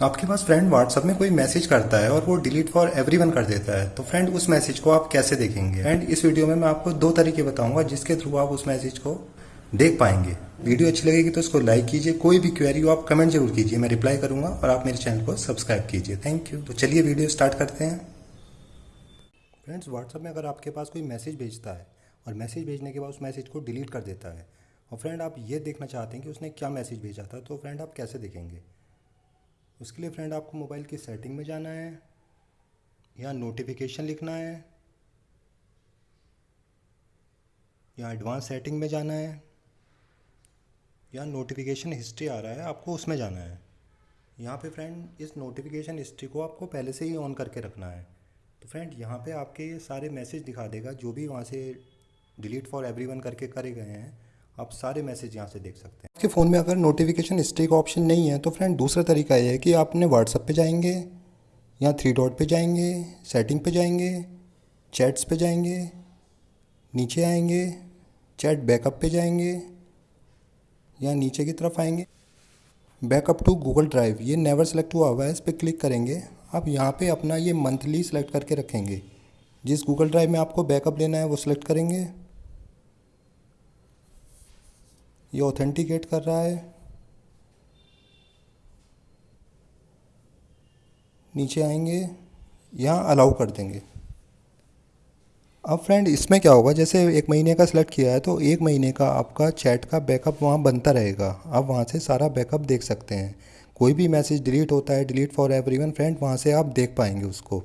आपके पास friend WhatsApp में कोई मैसेज करता है और वो डिलीट फॉर एवरीवन कर देता है तो फ्रेंड उस मैसेज को आप कैसे देखेंगे? फ्रेंड इस वीडियो में मैं आपको दो तरीके बताऊँगा जिसके थ्रू आप उस मैसेज को देख पाएँगे। वीडियो अच्छी लगेगी तो इसको लाइक कीजिए, कोई भी क्वेरी हो आप कमेंट ज़रूर कीजिए, मैं रिप्लाई करूँगा और आप मेरे चैनल को सब्सक्राइब कीजिए। थैंक यू तो चलिए वीडियो स्टार्ट करते हैं। फ्रेंड्स व्हाट्सएप में अगर आपके पास कोई मैसेज भेजता है और मैसेज भेजने के बाद उस मैसेज को डिलीट कर देता है, और फ्रेंड आप ये देखना चाहते हैं कि उसने क्या मैसेज भेजा था तो फ्रेंड आप कैसे देखेंगे? उसके लिए फ्रेंड आपको मोबाइल की सेटिंग में जाना है, या नोटिफिकेशन लिखना है, या एडवांस सेटिंग में जाना है, या नोटिफिकेशन हिस्ट्री आ रहा है, आपको उसमें जाना है। यहाँ पे फ्रेंड इस नोटिफिकेशन हिस्ट्री को आपको पहले से ही ऑन करके रखना है। तो फ्रेंड यहाँ पे आपके सारे मैसेज दिखा देगा, जो भी वहाँ से डिलीट फॉर एवरीवन करके करे गए हैं। आप सारे मैसेज यहाँ से देख सकते हैं। आपके फ़ोन में अगर नोटिफिकेशन हिस्ट्री का ऑप्शन नहीं है तो फ्रेंड दूसरा तरीका ये है कि आप अपने व्हाट्सअप पे जाएँगे, या थ्री डॉट पे जाएँगे सेटिंग पे जाएँगे चैट्स पे जाएँगे, नीचे आएँगे चैट बैकअप पे जाएँगे, या नीचे की तरफ़ आएँगे। बैकअप टू गूगल ड्राइव ये नेवर सेलेक्ट हुआ हुआ है, इस पर क्लिक करेंगे। आप यहाँ पे अपना ये मंथली सेलेक्ट करके रखेंगे। जिस गूगल ड्राइव में आपको बैकअप लेना है, वो सिलेक्ट करेंगे। ये ऑथेंटिकेट कर रहा है। नीचे आएँगे, यहाँ अलाउ कर देंगे। अब फ्रेंड इसमें क्या होगा? जैसे एक महीने का सिलेक्ट किया है तो एक महीने का आपका चैट का बैकअप वहाँ बनता रहेगा। आप वहाँ से सारा बैकअप देख सकते हैं। कोई भी मैसेज डिलीट होता है डिलीट फॉर एवरीवन फ्रेंड वहाँ से आप देख पाएँगे उसको।